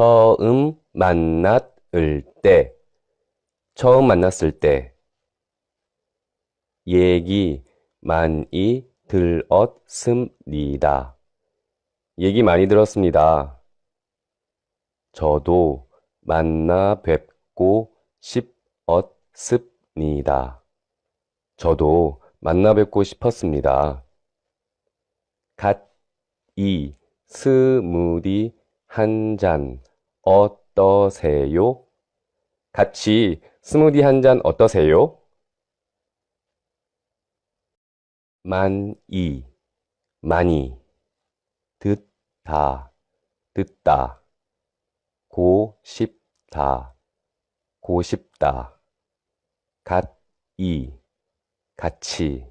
처음 만났을 때, 처음 만났을 때, 얘기 많이 들었습니다. 얘기 많이 들었습니다. 저도 만나 뵙고 싶었습니다. 저도 만나 뵙고 싶었습니다. 갓 이 스무디 한 잔 어떠세요? 같이 스무디 한 잔 어떠세요? 많이, 많이, 듣다, 듣다, 고 싶다, 고 싶다, 갓이, 같이.